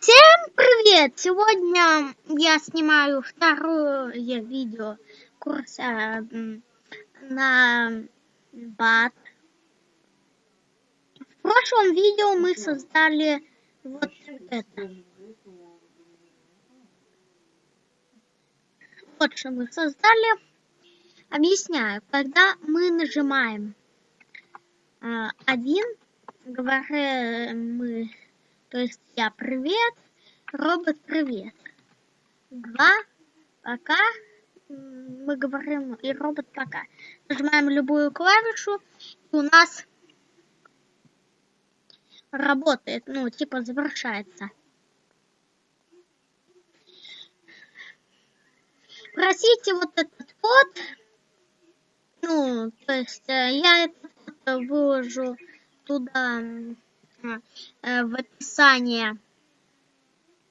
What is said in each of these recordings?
Всем привет! Сегодня я снимаю второе видео курса на бат. В прошлом видео мы создали вот это. Вот что мы создали. Объясняю. Когда мы нажимаем а, один, говорим мы то есть я привет, робот привет. Два, пока, мы говорим и робот пока. Нажимаем любую клавишу, и у нас работает, ну, типа завершается. Просите вот этот код, ну, то есть э, я этот выложу туда в описании,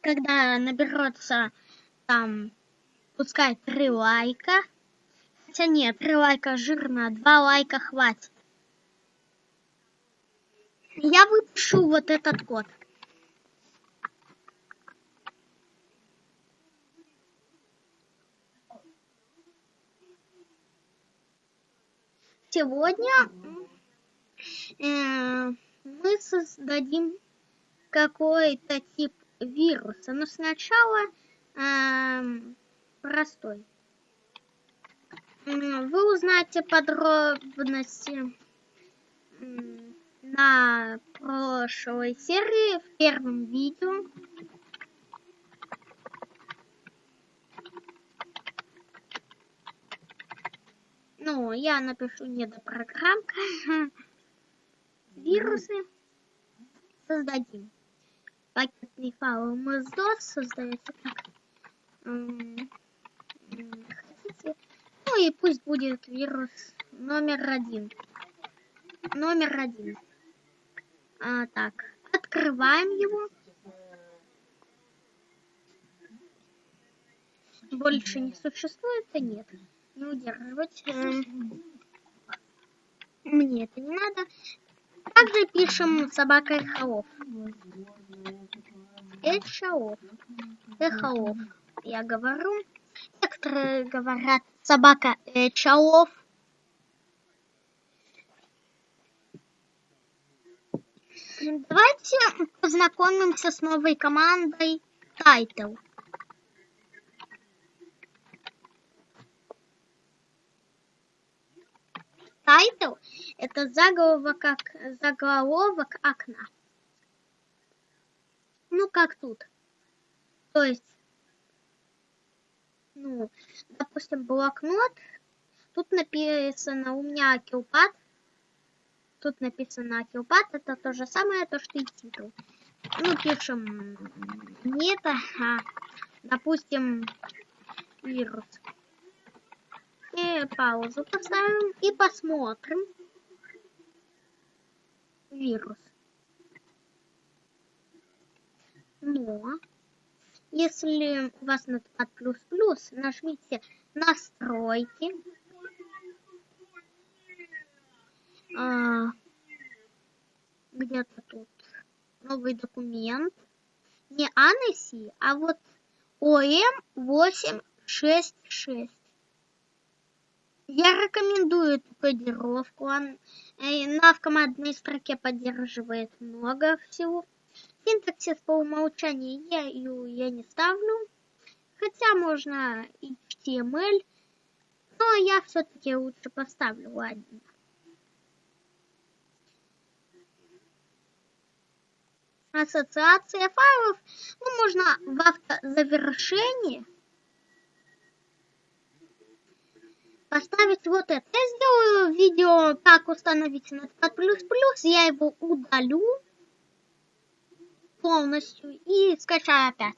когда наберется там, пускай три лайка. Хотя нет, три лайка жирно, два лайка хватит. Я выпишу вот этот код. Сегодня э, мы создадим какой-то тип вируса, но сначала э, простой. Вы узнаете подробности на прошлой серии в первом видео. Ну, я напишу недопрограммка. вирусы создадим. Пакетный файл MS-DOS создается так. Хотите? Ну и пусть будет вирус номер один. Номер один. А, так, открываем его. Больше не существует, а нет. Не удерживать. Мне это не надо. Также пишем собака Эхолов. Эхолов. Эхолов. Я говорю. Некоторые говорят собака Эхолов. Давайте познакомимся с новой командой Title. Title – это заголовок, как, заголовок окна. Ну, как тут. То есть, ну, допустим, блокнот. Тут написано у меня Акилпад. Тут написано Акилпад. Это то же самое, то, что и титул. Ну, пишем не это, а, допустим, вирус паузу поставим и посмотрим вирус. Но если у вас нотпад плюс-плюс, нажмите настройки. А, Где-то тут новый документ. Не ANSI, а вот OM866. Я рекомендую эту кодировку. Он э, в командной строке поддерживает много всего. Синтаксис по умолчанию я я не ставлю. Хотя можно HTML. Но я все-таки лучше поставлю, ладно. Ассоциация файлов. Ну, можно в автозавершении поставить вот это. Я сделаю видео, как установить Notepad++, я его удалю полностью и скачаю опять.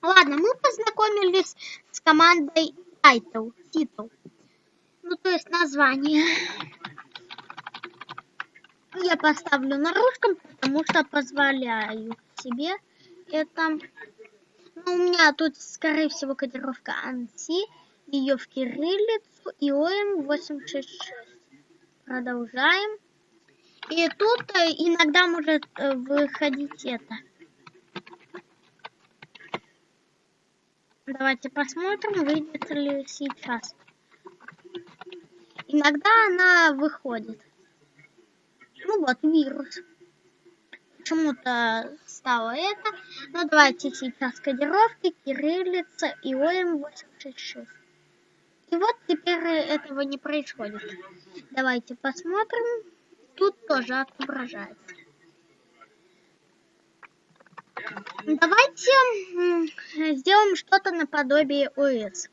Ладно, мы познакомились с командой title, title. Ну, то есть название. Я поставлю на русском, потому что позволяю себе это. Ну, у меня тут, скорее всего, кодировка ANSI ее в кириллицу ИОМ-866. Продолжаем. И тут э, иногда может э, выходить это. Давайте посмотрим, выйдет ли сейчас. Иногда она выходит. Ну вот, вирус. Почему-то стало это. Но давайте сейчас кодировки, кириллица и ОМ-866. И вот теперь этого не происходит. Давайте посмотрим. Тут тоже отображается. Давайте сделаем что-то наподобие ОС.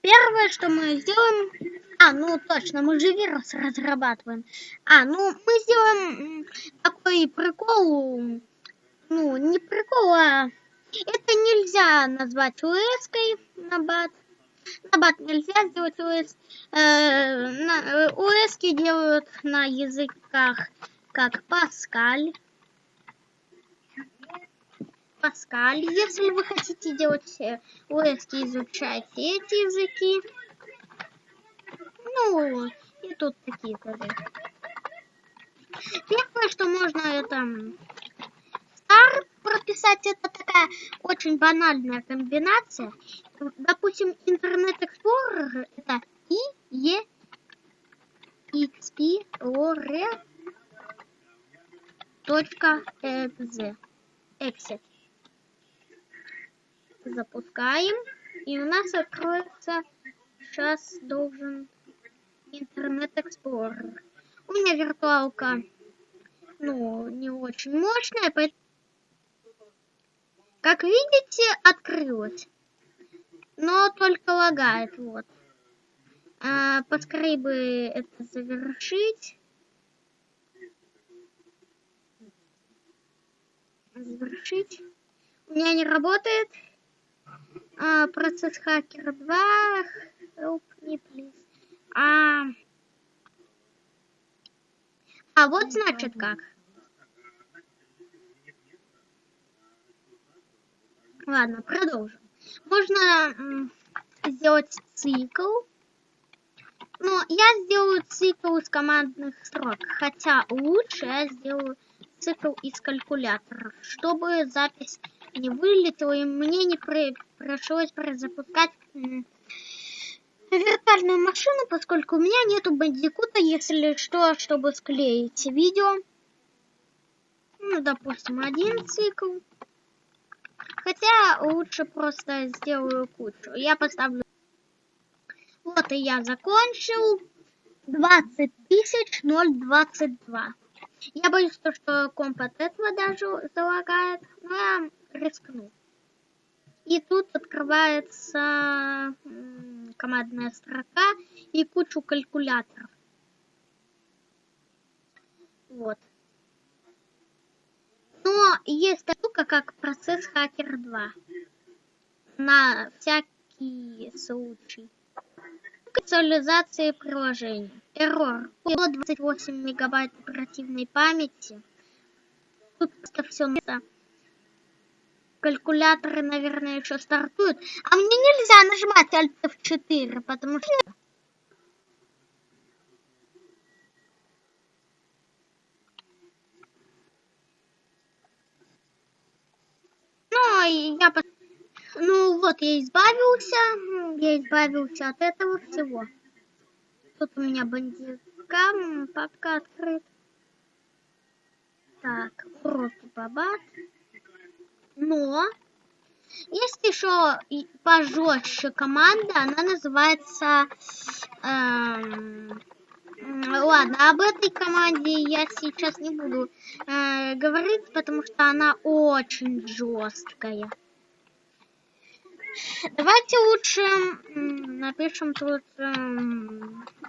Первое, что мы сделаем... А, ну точно, мы же вирус разрабатываем. А, ну мы сделаем такой прикол... Ну, не прикол, а... Это нельзя назвать ОС-кой на бат. На бат нельзя сделать ОС. Э, на, ОС делают на языках как Паскаль. Паскаль. Если вы хотите делать ОС, изучайте эти языки. Ну, и тут такие тоже. Первое, что можно, это стар прописать. Это такая очень банальная комбинация. Допустим, Internet Explorer это и, е, explorer точка exe. Exit запускаем. И у нас откроется, сейчас должен Интернет Explorer. У меня виртуалка, ну, не очень мощная, поэтому, как видите, открылась. Но только лагает, вот. А, поскорее бы это завершить. Завершить. У меня не работает. А, процесс хакера 2. Help me, please. А, а вот значит как. Ладно, продолжим. Можно сделать цикл. Но я сделаю цикл из командных строк. Хотя лучше я сделаю цикл из калькуляторов, чтобы запись не вылетела и мне не при пришлось перезапускать виртуальную машину, поскольку у меня нету бандикута, если что, чтобы склеить видео. Ну, допустим, один цикл. Хотя лучше просто сделаю кучу. Я поставлю... Вот и я закончил. 20 тысяч 022. Я боюсь, что комп от этого даже залагает. Но я рискну. И тут открывается командная строка и кучу калькуляторов. Вот. Но есть штука, как процесс Хакер 2. На всякий случай. Визуализации приложения. Эррор. 28 мегабайт оперативной памяти. Тут просто все на калькуляторы, наверное, еще стартуют. А мне нельзя нажимать Alt F4, потому что... Ну, я... Ну, вот, я избавился. Я избавился от этого всего. Тут у меня бандика, папка открыт. Так, просто бабат. Но есть еще пожестче команда, она называется... Эм, ладно, об этой команде я сейчас не буду э, говорить, потому что она очень жесткая. Давайте лучше напишем тут... Э,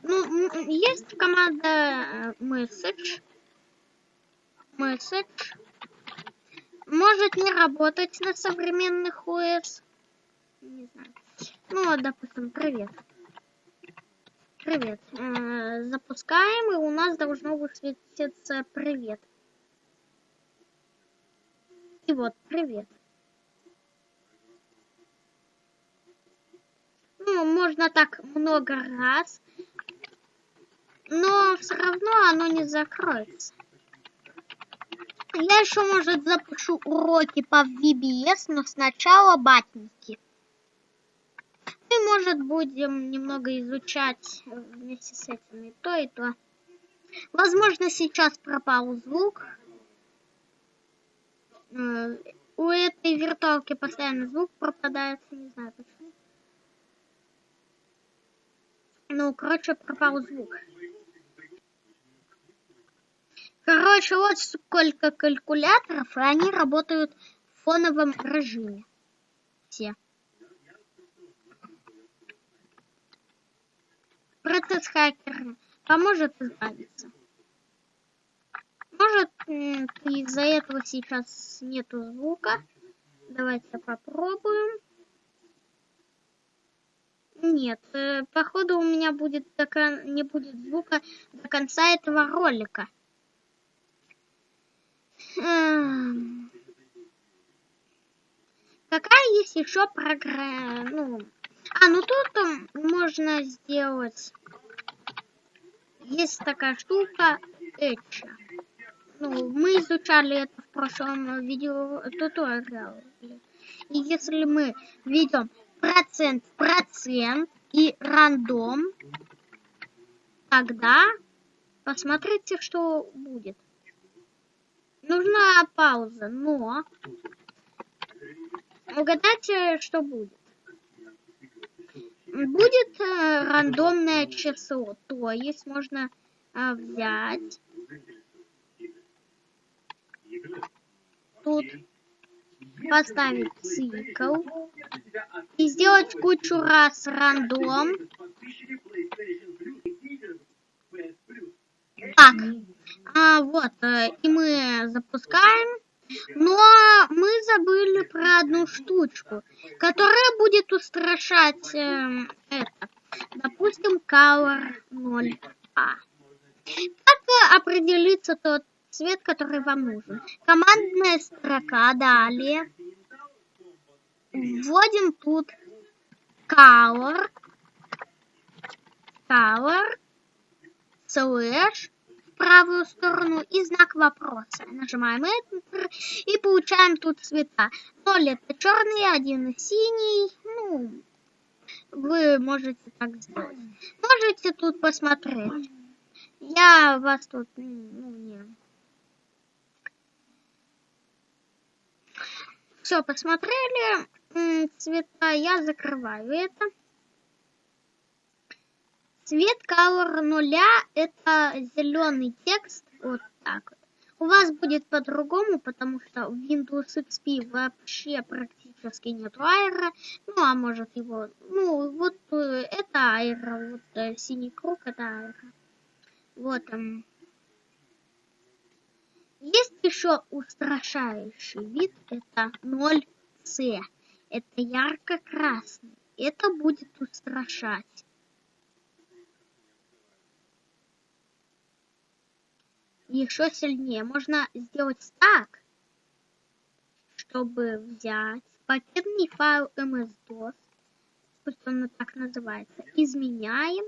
ну, есть команда message. Message может не работать на современных ОС. Не знаю. Ну, допустим, привет. Привет. Запускаем, и у нас должно высветиться привет. И вот, привет. Ну, можно так много раз, но все равно оно не закроется. я еще, может, запишу уроки по VBS, но сначала батники. Мы, может, будем немного изучать вместе с этим и то, и то. Возможно, сейчас пропал звук. Э, у этой виртуалки постоянно звук пропадает, не знаю почему. Ну, короче, пропал звук. Короче, вот сколько калькуляторов, и они работают в фоновом режиме. Все. Процесс хакера поможет избавиться. Может, из-за этого сейчас нету звука. Давайте попробуем. Нет, э, походу у меня будет до не будет звука до конца этого ролика. Какая есть еще программа? Ну, а, ну тут можно сделать... Есть такая штука Этча. Ну, мы изучали это в прошлом видео туториале. И если мы введем процент процент и рандом, тогда посмотрите, что будет. Нужна пауза, но угадайте, что будет. Будет э, рандомное число, то есть можно э, взять тут поставить цикл и сделать кучу раз рандом. Так, а, вот, э, и мы запускаем. Но мы забыли про одну штучку, которая будет устрашать э, это. Допустим, color 0a. Как определиться тот цвет, который вам нужен? Командная строка, далее. Вводим тут color, color, slash, правую сторону и знак вопроса. Нажимаем Enter и получаем тут цвета. 0 это черный, один синий. Ну, вы можете так сделать. Можете тут посмотреть. Я вас тут, ну, не... Все, посмотрели цвета, я закрываю это. Цвет color нуля это зеленый текст, вот так вот. У вас будет по-другому, потому что в Windows XP вообще практически нет айра. Ну, а может его... Ну, вот э, это айра, вот э, синий круг это айра. Вот он. Есть еще устрашающий вид, это 0C. Это ярко-красный. Это будет устрашать. Еще сильнее. Можно сделать так, чтобы взять пакетный файл MS-DOS, пусть он так называется, изменяем.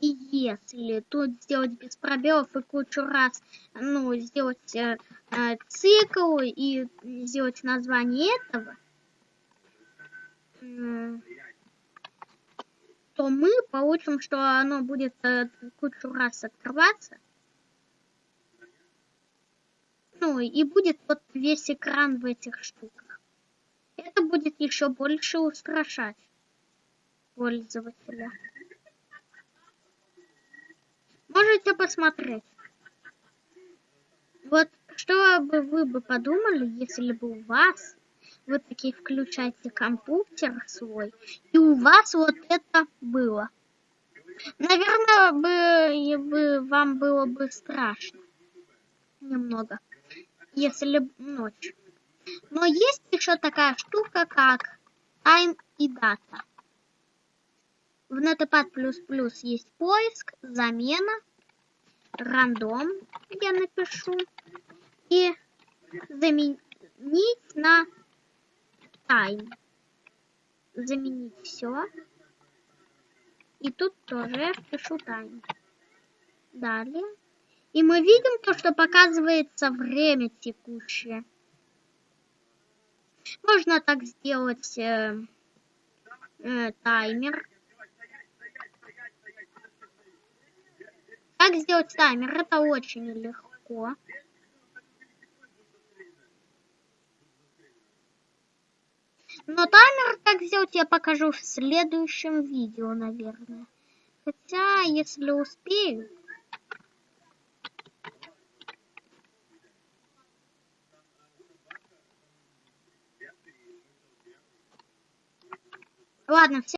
И если тут сделать без пробелов и кучу раз, ну, сделать э, э, цикл и сделать название этого, э, то мы получим, что оно будет э, кучу раз открываться. Ну и будет вот весь экран в этих штуках. Это будет еще больше устрашать пользователя. Можете посмотреть. Вот что бы вы бы подумали, если бы у вас вы такие включаете компьютер свой, и у вас вот это было. Наверное, бы, бы вам было бы страшно. Немного. Если ночь. Но есть еще такая штука, как time и дата. В Notepad++ есть поиск, замена, рандом, я напишу, и заменить на time. Заменить все. И тут тоже я впишу time. Далее. И мы видим то, что показывается время текущее. Можно так сделать э, э, таймер. Как сделать таймер? Это очень легко. Но таймер как сделать я покажу в следующем видео, наверное. Хотя, если успею. Ладно, все.